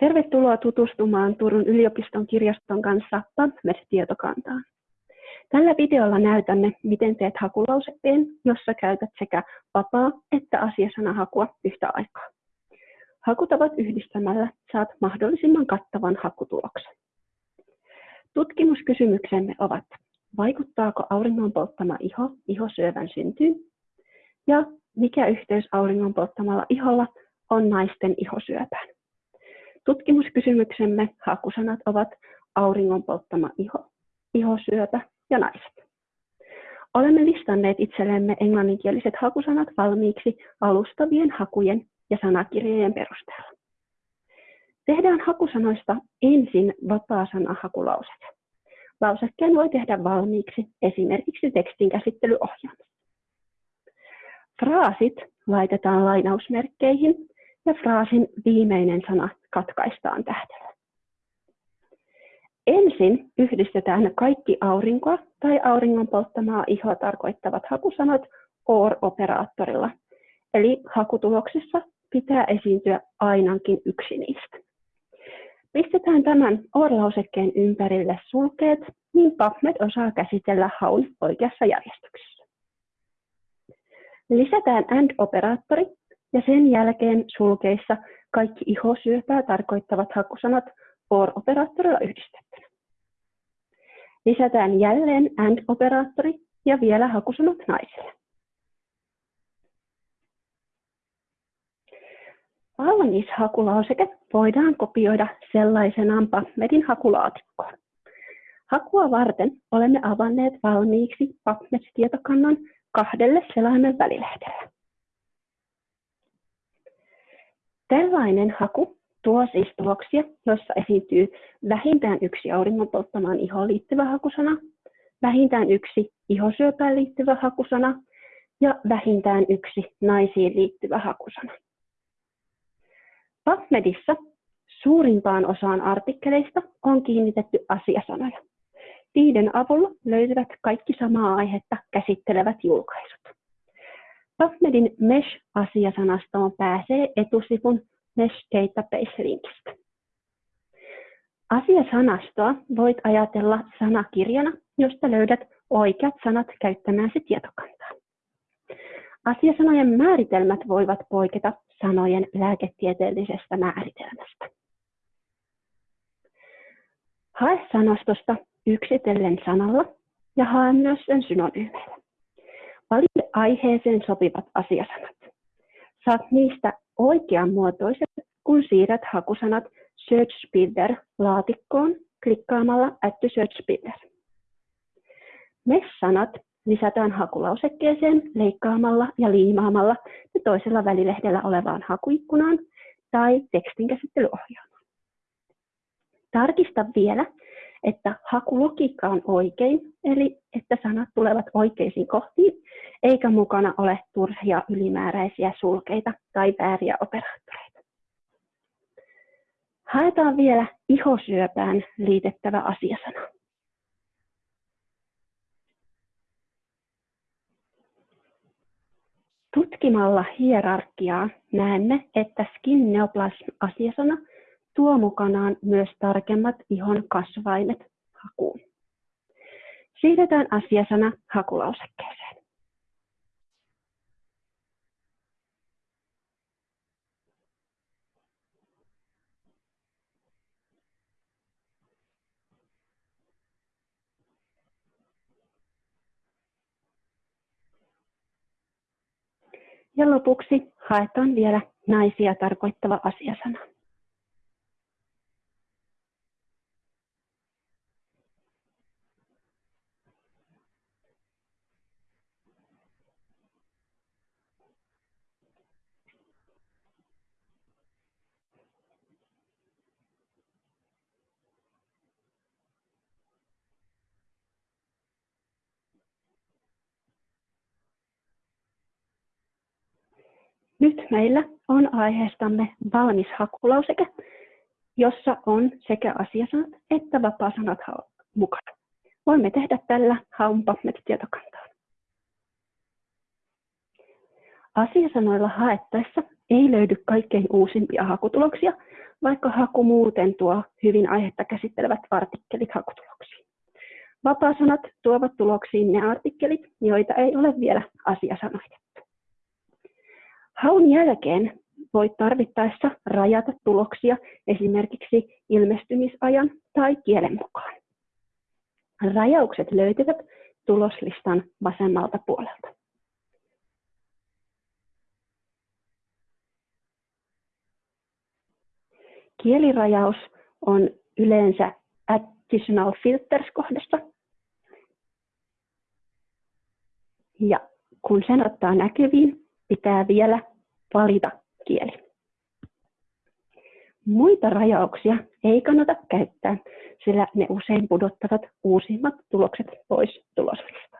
Tervetuloa tutustumaan Turun yliopiston kirjaston kanssa PubMed-tietokantaan. Tällä videolla näytämme, miten teet hakulausekkeen, jossa käytät sekä vapaa- että asiasanahakua yhtä aikaa. Hakutavat yhdistämällä saat mahdollisimman kattavan hakutuloksen. Tutkimuskysymyksemme ovat, vaikuttaako auringon polttama iho ihosyövän syntyyn? Ja mikä yhteys auringon polttamalla iholla on naisten ihosyöpään? Tutkimuskysymyksemme hakusanat ovat auringon polttama iho, ihosyöpä ja naiset. Olemme listanneet itsellemme englanninkieliset hakusanat valmiiksi alustavien hakujen ja sanakirjojen perusteella. Tehdään hakusanoista ensin vapaa-sanahakulauseke. Lausekkeen voi tehdä valmiiksi esimerkiksi tekstinkäsittelyohjelmassa. Fraasit laitetaan lainausmerkkeihin ja fraasin viimeinen sana katkaistaan tähdellä. Ensin yhdistetään kaikki aurinkoa tai auringon polttamaa ihoa tarkoittavat hakusanat OR-operaattorilla, eli hakutuloksessa pitää esiintyä ainakin yksi niistä. Pistetään tämän OR-lausekkeen ympärille sulkeet, niin PubMed osaa käsitellä haun oikeassa järjestyksessä. Lisätään AND-operaattori ja sen jälkeen sulkeissa kaikki ihosyöpää tarkoittavat hakusanat OR-operaattorilla yhdistettynä. Lisätään jälleen AND-operaattori ja vielä hakusanat naisille. Valmis hakulauseke voidaan kopioida sellaisenaan PubMedin hakulaatikkoon. Hakua varten olemme avanneet valmiiksi PubMed-tietokannan kahdelle selaimen välilehdelle. Tällainen haku tuo siis tuloksia, jossa esiintyy vähintään yksi auringon polttamaan ihoon liittyvä hakusana, vähintään yksi ihosyöpään liittyvä hakusana ja vähintään yksi naisiin liittyvä hakusana. PubMedissa suurimpaan osaan artikkeleista on kiinnitetty asiasanoja. Niiden avulla löytyvät kaikki samaa aihetta käsittelevät julkaisut. PubMedin Mesh-asiasanastoon pääsee etusivun Mesh Database-linkistä. Asiasanastoa voit ajatella sanakirjana, josta löydät oikeat sanat käyttämääsi tietokantaa. Asiasanojen määritelmät voivat poiketa sanojen lääketieteellisestä määritelmästä. Hae sanastosta yksitellen sanalla ja hae myös sen synonyymeillä. Valitse aiheeseen sopivat asiasanat. Saat niistä oikeanmuotoiset, kun siirrät hakusanat Search Builder-laatikkoon klikkaamalla Add to Search Builder. MES-sanat lisätään hakulausekkeeseen leikkaamalla ja liimaamalla ne toisella välilehdellä olevaan hakuikkunaan tai tekstinkäsittelyohjelmaan. Tarkista vielä, että hakulogiikka on oikein, eli että sanat tulevat oikeisiin kohtiin, eikä mukana ole turhia ylimääräisiä sulkeita tai vääriä operaattoreita. Haetaan vielä ihosyöpään liitettävä asiasana. Tutkimalla hierarkiaa näemme, että skin neoplasm-asiasana tuo mukanaan myös tarkemmat ihon kasvaimet hakuun. Siirretään asiasana hakulausekkeeseen. Ja lopuksi haetaan vielä naisia tarkoittava asiasana. Nyt meillä on aiheestamme valmis hakulauseke, jossa on sekä asiasanat että vapaasanat mukana. Voimme tehdä tällä haun PubMed-tietokantaan. Asiasanoilla haettaessa ei löydy kaikkein uusimpia hakutuloksia, vaikka haku muuten tuo hyvin aihetta käsittelevät artikkelit hakutuloksiin. Vapaasanat tuovat tuloksiin ne artikkelit, joita ei ole vielä asiasanoitettu. Haun jälkeen voit tarvittaessa rajata tuloksia esimerkiksi ilmestymisajan tai kielen mukaan. Rajaukset löytyvät tuloslistan vasemmalta puolelta. Kielirajaus on yleensä Additional Filters-kohdassa. Ja kun sen ottaa näkyviin, pitää vielä valita kieli. Muita rajauksia ei kannata käyttää, sillä ne usein pudottavat uusimmat tulokset pois tuloslista.